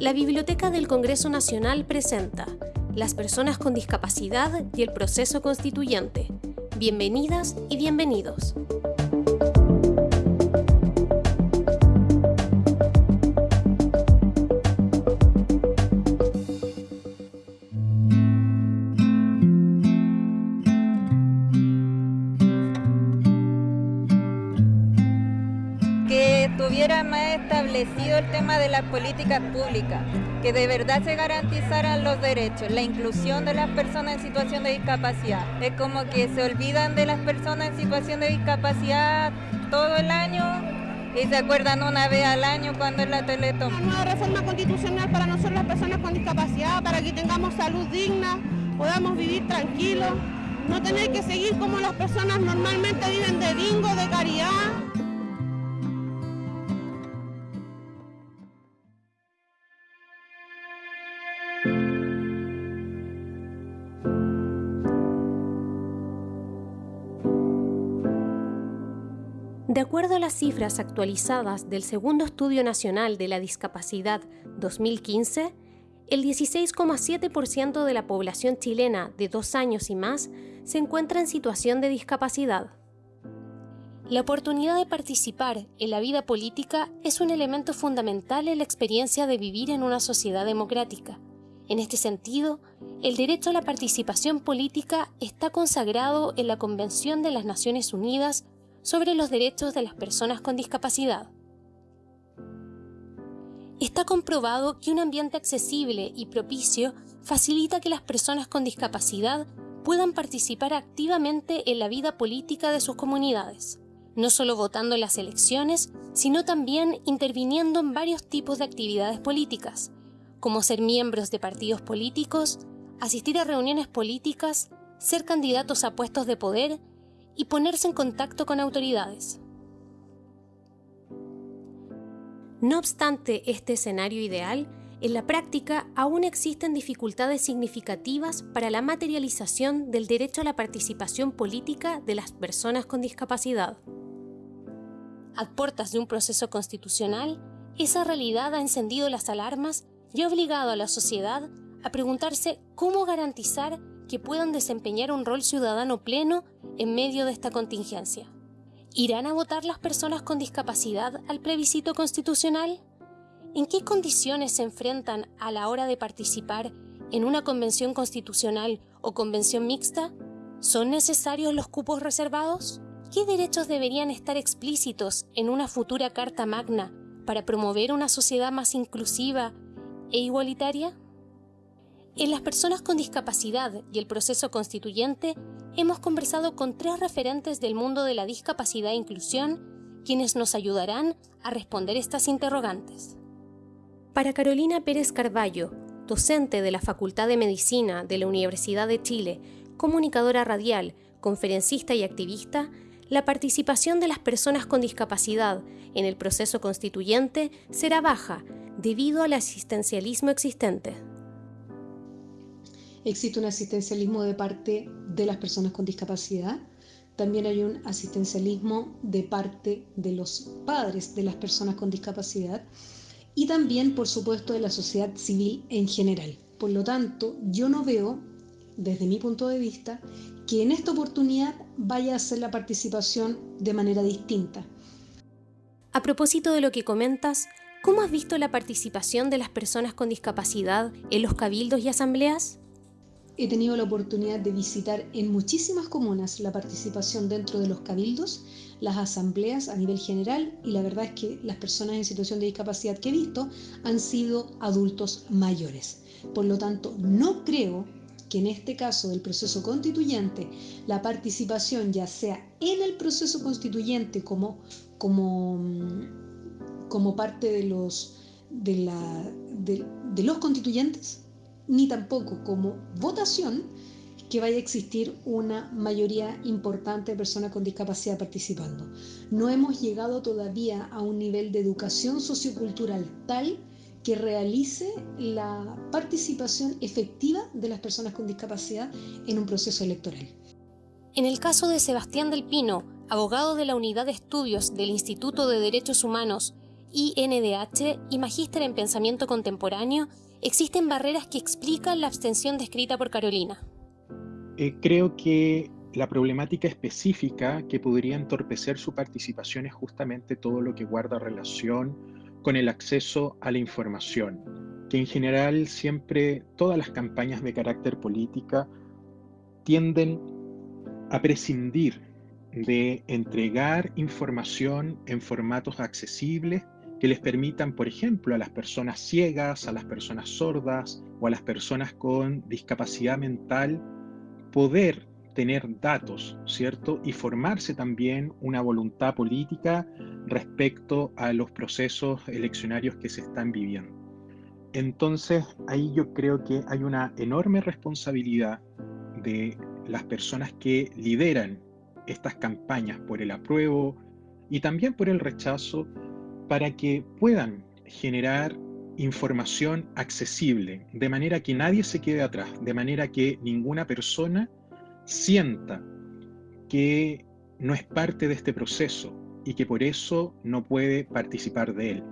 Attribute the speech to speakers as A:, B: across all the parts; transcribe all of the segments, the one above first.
A: La Biblioteca del Congreso Nacional presenta Las personas con discapacidad y el proceso constituyente. Bienvenidas y bienvenidos.
B: Tema de las políticas públicas, que de verdad se garantizaran los derechos, la inclusión de las personas en situación de discapacidad. Es como que se olvidan de las personas en situación de discapacidad todo el año y se acuerdan una vez al año cuando es la Teletón.
C: Una nueva reforma constitucional para nosotros las personas con discapacidad, para que tengamos salud digna, podamos vivir tranquilos, no tener que seguir como las personas normalmente viven de bingo, de caridad.
A: De acuerdo a las cifras actualizadas del Segundo Estudio Nacional de la Discapacidad 2015, el 16,7% de la población chilena de dos años y más se encuentra en situación de discapacidad. La oportunidad de participar en la vida política es un elemento fundamental en la experiencia de vivir en una sociedad democrática. En este sentido, el derecho a la participación política está consagrado en la Convención de las Naciones Unidas sobre los derechos de las personas con discapacidad. Está comprobado que un ambiente accesible y propicio facilita que las personas con discapacidad puedan participar activamente en la vida política de sus comunidades, no solo votando en las elecciones, sino también interviniendo en varios tipos de actividades políticas, como ser miembros de partidos políticos, asistir a reuniones políticas, ser candidatos a puestos de poder y ponerse en contacto con autoridades. No obstante este escenario ideal, en la práctica aún existen dificultades significativas para la materialización del derecho a la participación política de las personas con discapacidad. A puertas de un proceso constitucional, esa realidad ha encendido las alarmas y ha obligado a la sociedad a preguntarse cómo garantizar que puedan desempeñar un rol ciudadano pleno en medio de esta contingencia. ¿Irán a votar las personas con discapacidad al plebiscito constitucional? ¿En qué condiciones se enfrentan a la hora de participar en una convención constitucional o convención mixta? ¿Son necesarios los cupos reservados? ¿Qué derechos deberían estar explícitos en una futura Carta Magna para promover una sociedad más inclusiva e igualitaria? En las personas con discapacidad y el proceso constituyente hemos conversado con tres referentes del mundo de la discapacidad e inclusión, quienes nos ayudarán a responder estas interrogantes. Para Carolina Pérez Carballo, docente de la Facultad de Medicina de la Universidad de Chile, comunicadora radial, conferencista y activista, la participación de las personas con discapacidad en el proceso constituyente será baja debido al asistencialismo existente
D: existe un asistencialismo de parte de las personas con discapacidad, también hay un asistencialismo de parte de los padres de las personas con discapacidad y también, por supuesto, de la sociedad civil en general. Por lo tanto, yo no veo, desde mi punto de vista, que en esta oportunidad vaya a ser la participación de manera distinta.
A: A propósito de lo que comentas, ¿cómo has visto la participación de las personas con discapacidad en los cabildos y asambleas?
D: He tenido la oportunidad de visitar en muchísimas comunas la participación dentro de los cabildos, las asambleas a nivel general y la verdad es que las personas en situación de discapacidad que he visto han sido adultos mayores. Por lo tanto, no creo que en este caso del proceso constituyente la participación ya sea en el proceso constituyente como, como, como parte de los, de, la, de los constituyentes ni tampoco como votación que vaya a existir una mayoría importante de personas con discapacidad participando. No hemos llegado todavía a un nivel de educación sociocultural tal que realice la participación efectiva de las personas con discapacidad en un proceso electoral.
A: En el caso de Sebastián del Pino, abogado de la Unidad de Estudios del Instituto de Derechos Humanos INDH y magíster en pensamiento contemporáneo, existen barreras que explican la abstención descrita por Carolina.
E: Eh, creo que la problemática específica que podría entorpecer su participación es justamente todo lo que guarda relación con el acceso a la información, que en general siempre todas las campañas de carácter política tienden a prescindir de entregar información en formatos accesibles que les permitan, por ejemplo, a las personas ciegas, a las personas sordas o a las personas con discapacidad mental poder tener datos, ¿cierto? Y formarse también una voluntad política respecto a los procesos eleccionarios que se están viviendo. Entonces, ahí yo creo que hay una enorme responsabilidad de las personas que lideran estas campañas por el apruebo y también por el rechazo para que puedan generar información accesible, de manera que nadie se quede atrás, de manera que ninguna persona sienta que no es parte de este proceso y que por eso no puede participar de él.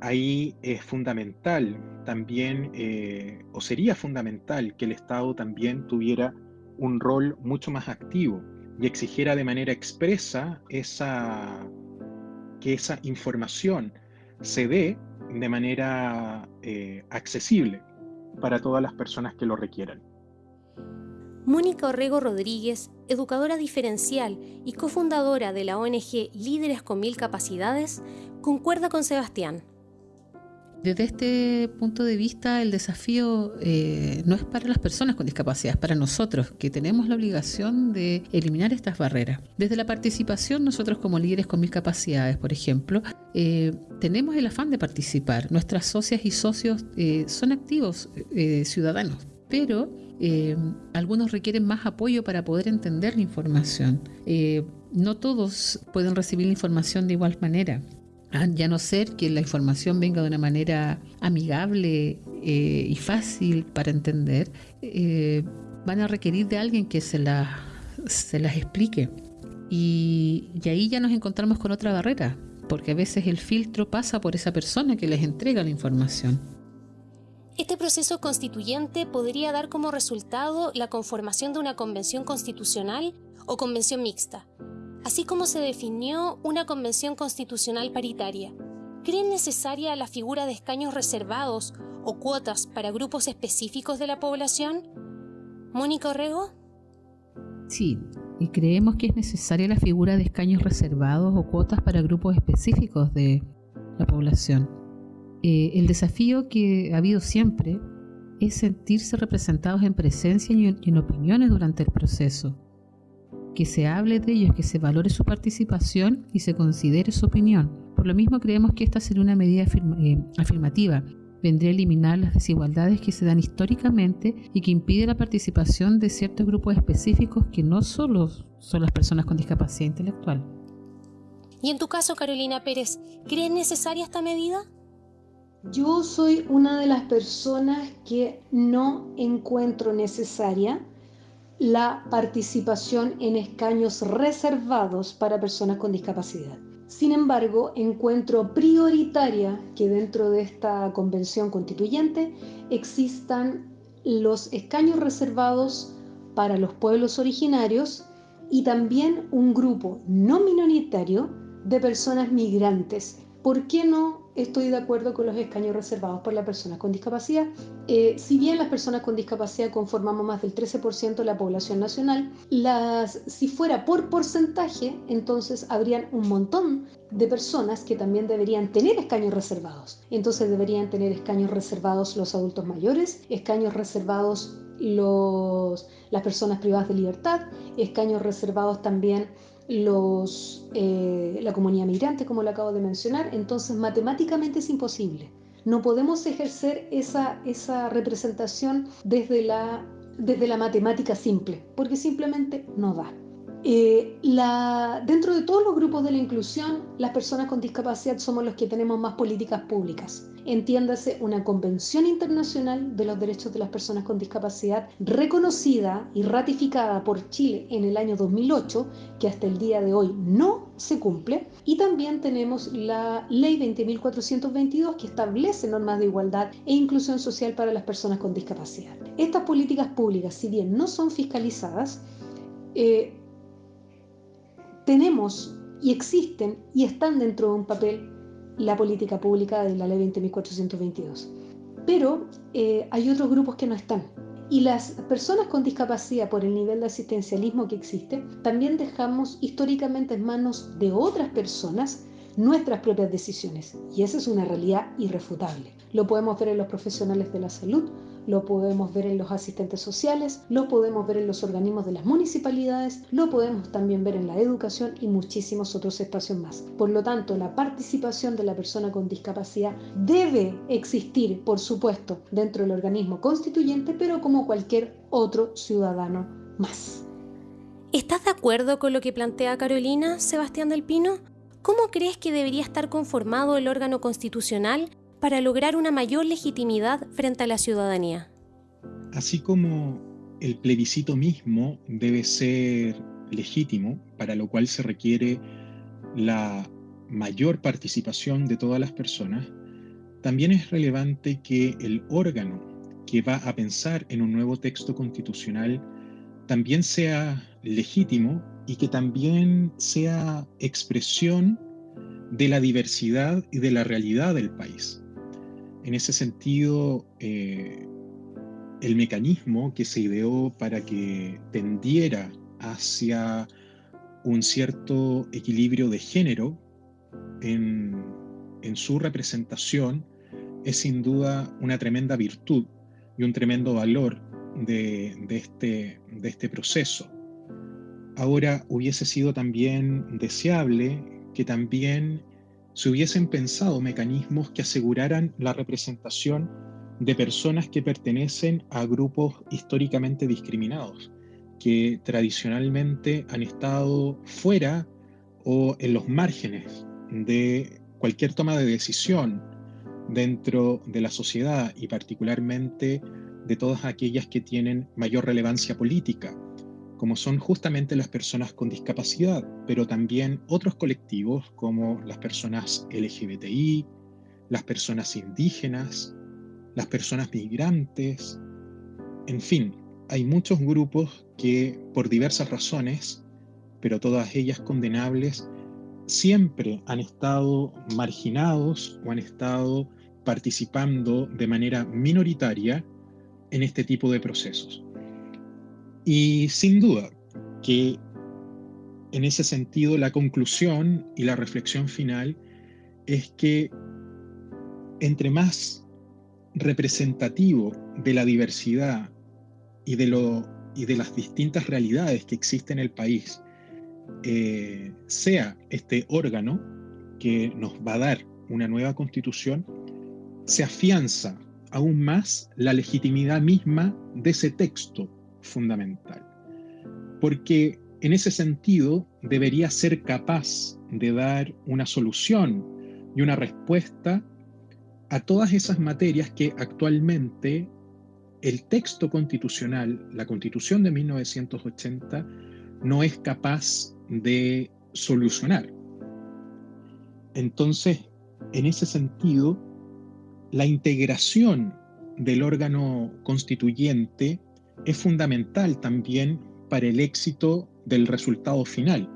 E: Ahí es fundamental también, eh, o sería fundamental, que el Estado también tuviera un rol mucho más activo y exigiera de manera expresa esa, que esa información se dé de manera eh, accesible para todas las personas que lo requieran.
A: Mónica Orrego Rodríguez, educadora diferencial y cofundadora de la ONG Líderes con Mil Capacidades, concuerda con Sebastián.
F: Desde este punto de vista, el desafío eh, no es para las personas con discapacidad, es para nosotros, que tenemos la obligación de eliminar estas barreras. Desde la participación, nosotros como líderes con mil capacidades, por ejemplo, eh, tenemos el afán de participar. Nuestras socias y socios eh, son activos ciudadanos, pero eh, algunos requieren más apoyo para poder entender la información. Eh, no todos pueden recibir la información de igual manera. Ya no ser que la información venga de una manera amigable eh, y fácil para entender, van a requerir de alguien que se, se las explique. Y, y ahí ya nos encontramos con otra barrera, porque a veces el filtro pasa por esa persona que les entrega la información.
A: Este proceso constituyente podría dar como resultado la conformación de una convención constitucional o convención mixta, así como se definió una convención constitucional paritaria. ¿Creen necesaria la figura de escaños reservados o cuotas para grupos específicos de la población? Mónica Orrego.
F: Sí, y creemos que es necesaria la figura de escaños reservados o cuotas para grupos específicos de la población. Eh, el desafío que ha habido siempre es sentirse representados en presencia y en, opiniones durante el proceso. Que se hable de ellos, que se valore su participación y se considere su opinión. Por lo mismo creemos que esta sería una medida eh, afirmativa. Vendría a eliminar las desigualdades que se dan históricamente y que impide la participación de ciertos grupos específicos que no solo son las personas con discapacidad intelectual.
A: Y en tu caso, Carolina Pérez, ¿crees necesaria esta medida?
D: Yo soy una de las personas que no encuentro necesaria la participación en escaños reservados para personas con discapacidad. Sin embargo, encuentro prioritaria que dentro de esta convención constituyente existan los escaños reservados para los pueblos originarios y también un grupo no minoritario de personas migrantes. ¿Por qué no estoy de acuerdo con los escaños reservados por las personas con discapacidad. Eh, si bien las personas con discapacidad conformamos más del 13% de la población nacional, las, si fuera por porcentaje, entonces habrían un montón de personas que también deberían tener escaños reservados. Entonces deberían tener escaños reservados los adultos mayores, escaños reservados las personas privadas de libertad, escaños reservados también eh, la comunidad migrante, como lo acabo de mencionar, entonces matemáticamente es imposible. No podemos ejercer esa, esa representación desde la, desde la matemática simple, porque simplemente no da. Eh, dentro de todos los grupos de la inclusión, las personas con discapacidad somos los que tenemos más políticas públicas. Entiéndase una Convención Internacional de los Derechos de las Personas con Discapacidad reconocida y ratificada por Chile en el año 2008, que hasta el día de hoy no se cumple. Y también tenemos la Ley 20.422 que establece normas de igualdad e inclusión social para las personas con discapacidad. Estas políticas públicas, si bien no son fiscalizadas, eh, tenemos y existen y están dentro de un papel la política pública de la ley 20.422. Pero eh, hay otros grupos que no están. Y las personas con discapacidad, por el nivel de asistencialismo que existe, también dejamos históricamente en manos de otras personas nuestras propias decisiones. Y esa es una realidad irrefutable. Lo podemos ver en los profesionales de la salud, lo podemos ver en los asistentes sociales, lo podemos ver en los organismos de las municipalidades, lo podemos también ver en la educación y muchísimos otros espacios más. Por lo tanto, la participación de la persona con discapacidad debe existir, por supuesto, dentro del organismo constituyente, pero como cualquier otro ciudadano más.
A: ¿Estás de acuerdo con lo que plantea Carolina, Sebastián del Pino? ¿Cómo crees que debería estar conformado el órgano constitucional para lograr una mayor legitimidad frente a la ciudadanía.
E: Así como el plebiscito mismo debe ser legítimo, para lo cual se requiere la mayor participación de todas las personas, también es relevante que el órgano que va a pensar en un nuevo texto constitucional también sea legítimo y que también sea expresión de la diversidad y de la realidad del país. En ese sentido, eh, el mecanismo que se ideó para que tendiera hacia un cierto equilibrio de género en, su representación es sin duda una tremenda virtud y un tremendo valor de, este, de este proceso. Ahora hubiese sido también deseable que también se hubiesen pensado mecanismos que aseguraran la representación de personas que pertenecen a grupos históricamente discriminados, que tradicionalmente han estado fuera o en los márgenes de cualquier toma de decisión dentro de la sociedad y particularmente de todas aquellas que tienen mayor relevancia política como son justamente las personas con discapacidad, pero también otros colectivos como las personas LGBTI, las personas indígenas, las personas migrantes, en fin, hay muchos grupos que por diversas razones, pero todas ellas condenables, siempre han estado marginados o han estado participando de manera minoritaria en este tipo de procesos. Y sin duda que en ese sentido la conclusión y la reflexión final es que entre más representativo de la diversidad y de, lo, y de las distintas realidades que existen en el país eh, sea este órgano que nos va a dar una nueva constitución, se afianza aún más la legitimidad misma de ese texto fundamental. Porque en ese sentido debería ser capaz de dar una solución y una respuesta a todas esas materias que actualmente el texto constitucional, la constitución de 1980, no es capaz de solucionar. Entonces, en ese sentido, la integración del órgano constituyente es fundamental también para el éxito del resultado final,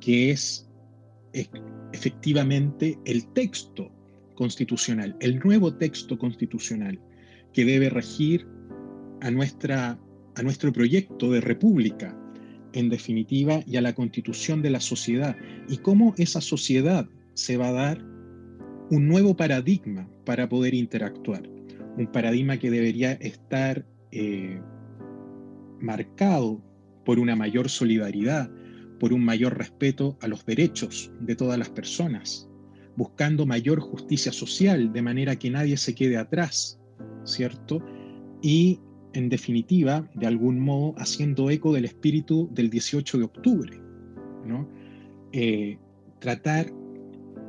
E: que es efectivamente el texto constitucional, el nuevo texto constitucional que debe regir a, nuestra, a nuestro proyecto de república, en definitiva, y a la constitución de la sociedad, y cómo esa sociedad se va a dar un nuevo paradigma para poder interactuar, un paradigma que debería estar eh, marcado por una mayor solidaridad, por un mayor respeto a los derechos de todas las personas, buscando mayor justicia social de manera que nadie se quede atrás, ¿cierto? Y en definitiva, de algún modo, haciendo eco del espíritu del 18 de octubre, ¿no? Eh, tratar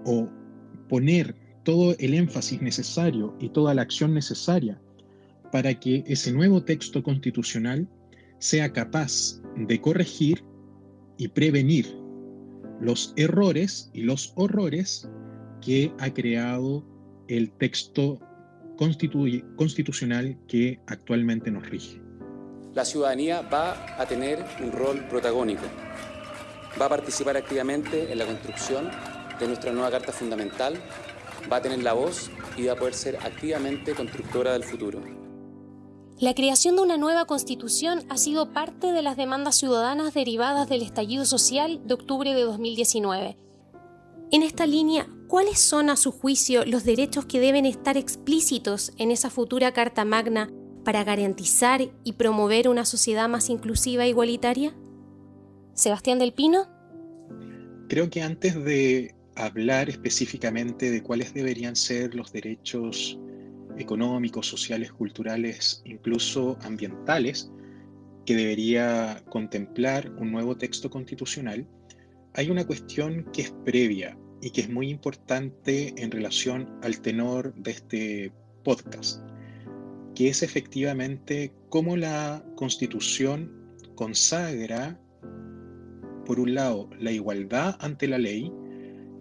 E: o poner todo el énfasis necesario y toda la acción necesaria para que ese nuevo texto constitucional sea capaz de corregir y prevenir los errores y los horrores que ha creado el texto constitucional que actualmente nos rige.
G: La ciudadanía va a tener un rol protagónico, va a participar activamente en la construcción de nuestra nueva Carta Fundamental, va a tener la voz y va a poder ser activamente constructora del futuro.
A: La creación de una nueva constitución ha sido parte de las demandas ciudadanas derivadas del estallido social de octubre de 2019. En esta línea, ¿cuáles son a su juicio los derechos que deben estar explícitos en esa futura Carta Magna para garantizar y promover una sociedad más inclusiva e igualitaria? Sebastián del Pino.
E: Creo que antes de hablar específicamente de cuáles deberían ser los derechos económicos, sociales, culturales, incluso ambientales, que debería contemplar un nuevo texto constitucional, hay una cuestión que es previa y que es muy importante en relación al tenor de este podcast, que es efectivamente cómo la constitución consagra, por un lado, la igualdad ante la ley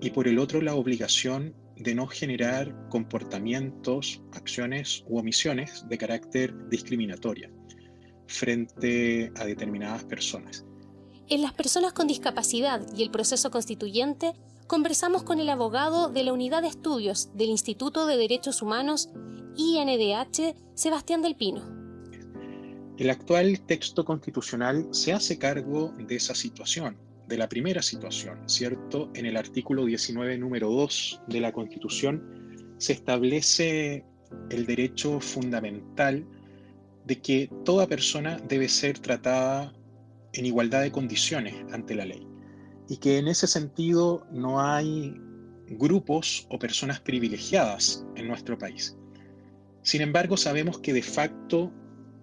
E: y por el otro la obligación de no generar comportamientos, acciones u omisiones de carácter discriminatoria frente a determinadas personas.
A: En las personas con discapacidad y el proceso constituyente, conversamos con el abogado de la Unidad de Estudios del Instituto de Derechos Humanos, INDH, Sebastián del Pino.
E: El actual texto constitucional se hace cargo de esa situación de la primera situación, ¿cierto? En el artículo 19, número 2 de la Constitución, se establece el derecho fundamental de que toda persona debe ser tratada en igualdad de condiciones ante la ley y que en ese sentido no hay grupos o personas privilegiadas en nuestro país. Sin embargo, sabemos que de facto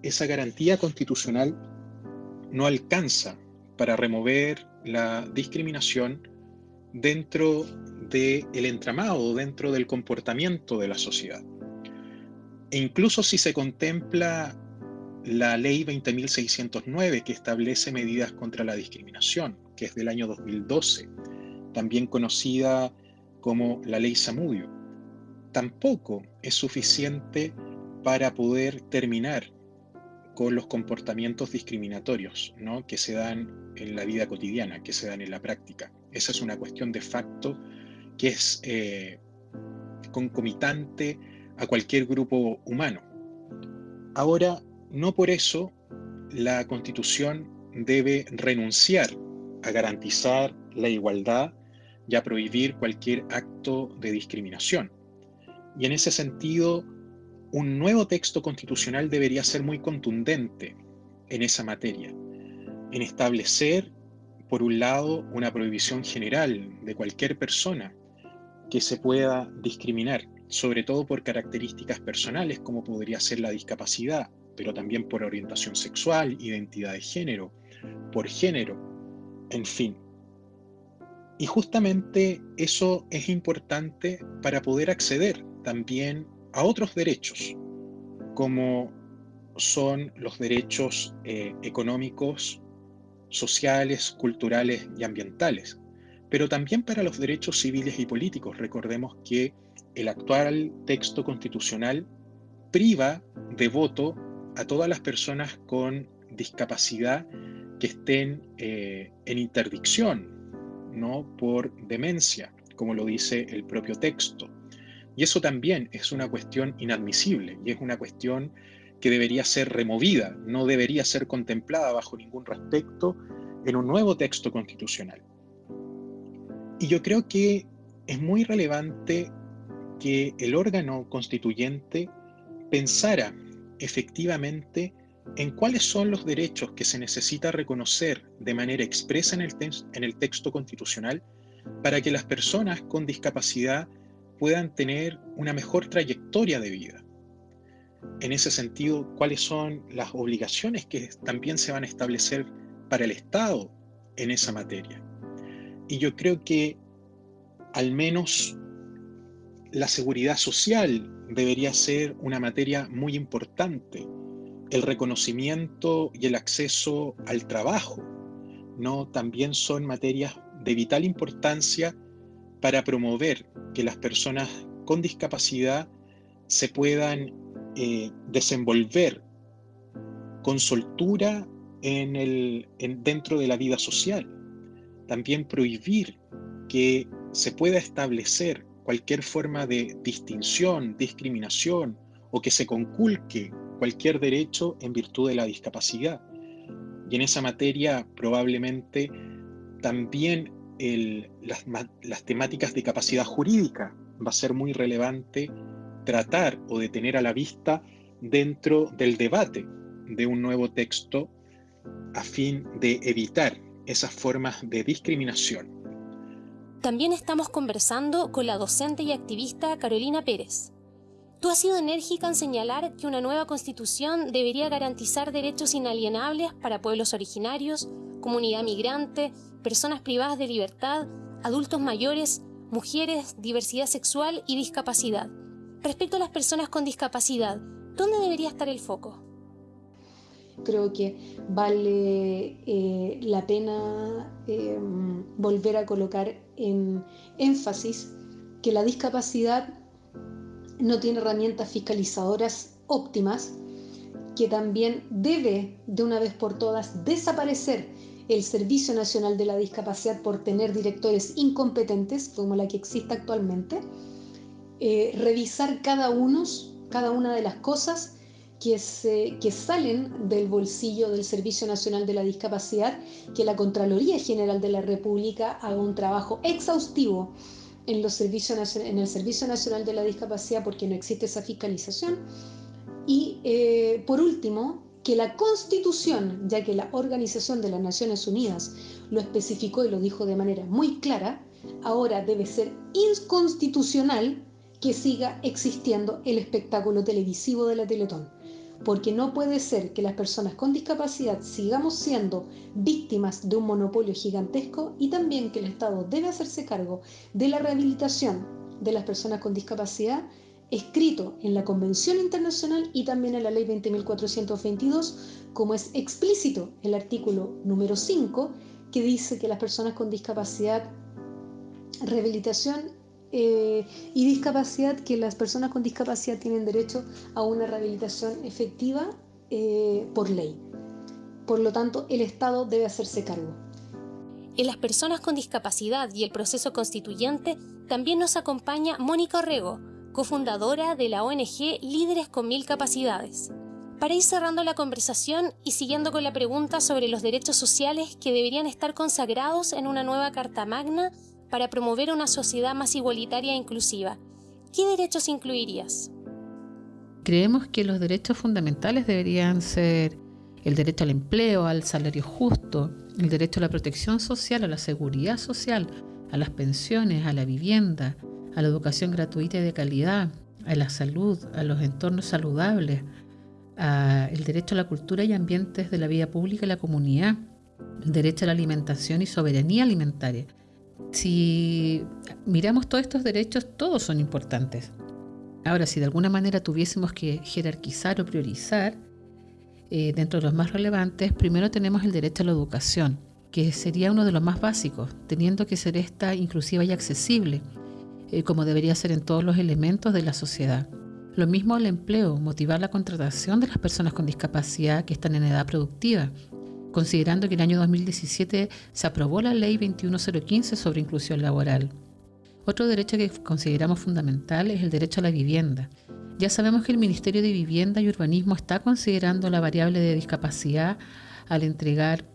E: esa garantía constitucional no alcanza para remover la discriminación dentro del el entramado, dentro del comportamiento de la sociedad. E incluso si se contempla la ley 20.609 que establece medidas contra la discriminación, que es del año 2012, también conocida como la ley Samudio, tampoco es suficiente para poder terminar con los comportamientos discriminatorios ¿no? que se dan en la vida cotidiana, que se dan en la práctica. Esa es una cuestión de facto que es eh, concomitante a cualquier grupo humano. Ahora, no por eso la Constitución debe renunciar a garantizar la igualdad y a prohibir cualquier acto de discriminación. Y en ese sentido, un nuevo texto constitucional debería ser muy contundente en esa materia, en establecer, por un lado, una prohibición general de cualquier persona que se pueda discriminar, sobre todo por características personales como podría ser la discapacidad, pero también por orientación sexual, identidad de género, por género, en fin. Y justamente eso es importante para poder acceder también a otros derechos, como son los derechos eh, económicos, sociales, culturales y ambientales, pero también para los derechos civiles y políticos. Recordemos que el actual texto constitucional priva de voto a todas las personas con discapacidad que estén eh, en interdicción, no por demencia, como lo dice el propio texto. Y eso también es una cuestión inadmisible y es una cuestión que debería ser removida, no debería ser contemplada bajo ningún respecto en un nuevo texto constitucional. Y yo creo que es muy relevante que el órgano constituyente pensara efectivamente en cuáles son los derechos que se necesita reconocer de manera expresa en el, en el texto constitucional para que las personas con discapacidad puedan tener una mejor trayectoria de vida. En ese sentido, cuáles son las obligaciones que también se van a establecer para el Estado en esa materia. y yo creo que al menos la seguridad social debería ser una materia muy importante. El reconocimiento y el acceso al trabajo, ¿no? También son materias de vital importancia para promover que las personas con discapacidad se puedan eh, desenvolver con soltura en el, dentro de la vida social. También prohibir que se pueda establecer cualquier forma de distinción, discriminación o que se conculque cualquier derecho en virtud de la discapacidad. Y en esa materia probablemente también las, las temáticas de capacidad jurídica va a ser muy relevante tratar o de tener a la vista dentro del debate de un nuevo texto a fin de evitar esas formas de discriminación.
A: También estamos conversando con la docente y activista Carolina Pérez. Tú has sido enérgica en señalar que una nueva constitución debería garantizar derechos inalienables para pueblos originarios, comunidad migrante, personas privadas de libertad, adultos mayores, mujeres, diversidad sexual y discapacidad. Respecto a las personas con discapacidad, ¿dónde debería estar el foco?
D: Creo que vale eh, la pena eh, volver a colocar en énfasis que la discapacidad no tiene herramientas fiscalizadoras óptimas, que también debe de una vez por todas desaparecer el Servicio Nacional de la Discapacidad por tener directores incompetentes, como la que existe actualmente, eh, revisar cada, uno, cada una de las cosas que, se, que salen del bolsillo del Servicio Nacional de la Discapacidad, que la Contraloría General de la República haga un trabajo exhaustivo en, los servicios, en el Servicio Nacional de la Discapacidad porque no existe esa fiscalización. Y eh, por último, que la Constitución, ya que la Organización de las Naciones Unidas lo especificó y lo dijo de manera muy clara, ahora debe ser inconstitucional que siga existiendo el espectáculo televisivo de la Teletón porque no puede ser que las personas con discapacidad sigamos siendo víctimas de un monopolio gigantesco y también que el Estado debe hacerse cargo de la rehabilitación de las personas con discapacidad escrito en la Convención Internacional y también en la Ley 20.422, como es explícito el artículo número 5, que dice que las personas con discapacidad, rehabilitación eh, y discapacidad, que las personas con discapacidad tienen derecho a una rehabilitación efectiva eh, por ley. Por lo tanto, el Estado debe hacerse cargo.
A: En las personas con discapacidad y el proceso constituyente también nos acompaña Mónica Orrego, cofundadora de la ONG Líderes con Mil Capacidades. Para ir cerrando la conversación y siguiendo con la pregunta sobre los derechos sociales que deberían estar consagrados en una nueva Carta Magna para promover una sociedad más igualitaria e inclusiva. ¿Qué derechos incluirías?
F: Creemos que los derechos fundamentales deberían ser el derecho al empleo, al salario justo, el derecho a la protección social, a la seguridad social, a las pensiones, a la vivienda, a la educación gratuita y de calidad, a la salud, a los entornos saludables, a el derecho a la cultura y ambientes de la vida pública y la comunidad, el derecho a la alimentación y soberanía alimentaria, si miramos todos estos derechos, todos son importantes. Ahora, si de alguna manera tuviésemos que jerarquizar o priorizar, eh, dentro de los más relevantes, primero tenemos el derecho a la educación, que sería uno de los más básicos, teniendo que ser esta inclusiva y accesible, eh, como debería ser en todos los elementos de la sociedad. Lo mismo el empleo, motivar la contratación de las personas con discapacidad que están en edad productiva, considerando que el año 2017 se aprobó la Ley 21015 sobre inclusión laboral. Otro derecho que consideramos fundamental es el derecho a la vivienda. Ya sabemos que el Ministerio de Vivienda y Urbanismo está considerando la variable de discapacidad al entregar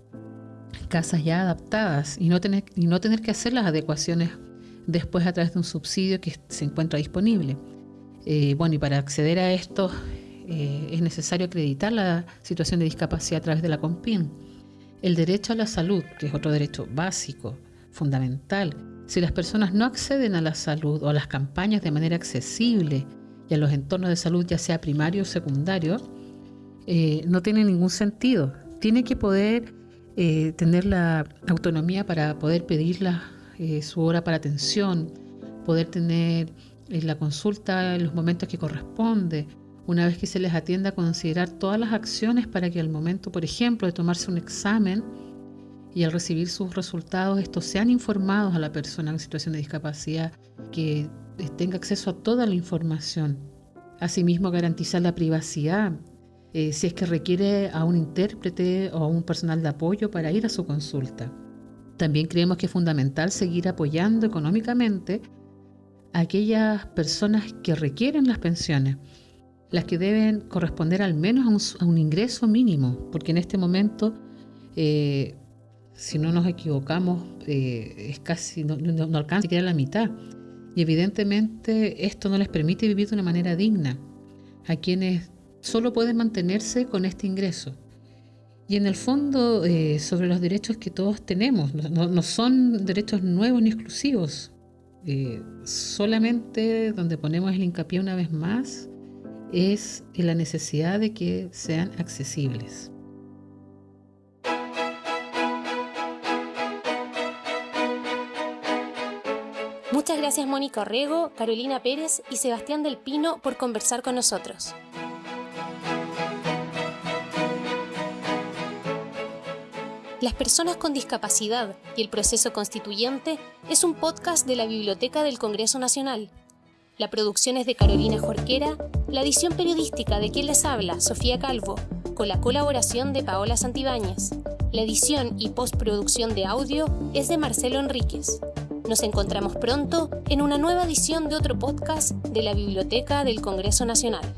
F: casas ya adaptadas y no tener, y no tener que hacer las adecuaciones después a través de un subsidio que se encuentra disponible. Eh, bueno, y para acceder a esto eh, es necesario acreditar la situación de discapacidad a través de la COMPIN. El derecho a la salud, que es otro derecho básico, fundamental. Si las personas no acceden a la salud o a las campañas de manera accesible y a los entornos de salud, ya sea primario o secundario, eh, no tiene ningún sentido. Tiene que poder eh, tener la autonomía para poder pedir eh, su hora para atención, poder tener eh, la consulta en los momentos que corresponde, una vez que se les atienda, considerar todas las acciones para que al momento, por ejemplo, de tomarse un examen y al recibir sus resultados, estos sean informados a la persona en situación de discapacidad, que tenga acceso a toda la información. Asimismo, garantizar la privacidad, eh, si es que requiere a un intérprete o a un personal de apoyo para ir a su consulta. También creemos que es fundamental seguir apoyando económicamente a aquellas personas que requieren las pensiones, las que deben corresponder al menos a un, ingreso mínimo, porque en este momento, eh, si no nos equivocamos, eh, es casi no, no, alcanza siquiera la mitad. Y evidentemente esto no les permite vivir de una manera digna a quienes solo pueden mantenerse con este ingreso. Y en el fondo, eh, sobre los derechos que todos tenemos, no, son derechos nuevos ni exclusivos. solamente donde ponemos el hincapié una vez más es la necesidad de que sean accesibles.
A: Muchas gracias Mónica Orrego, Carolina Pérez y Sebastián del Pino por conversar con nosotros. Las personas con discapacidad y el proceso constituyente es un podcast de la Biblioteca del Congreso Nacional la producción es de Carolina Jorquera, la edición periodística de quien les habla, Sofía Calvo, con la colaboración de Paola Santibáñez. La edición y postproducción de audio es de Marcelo Enríquez. Nos encontramos pronto en una nueva edición de otro podcast de la Biblioteca del Congreso Nacional.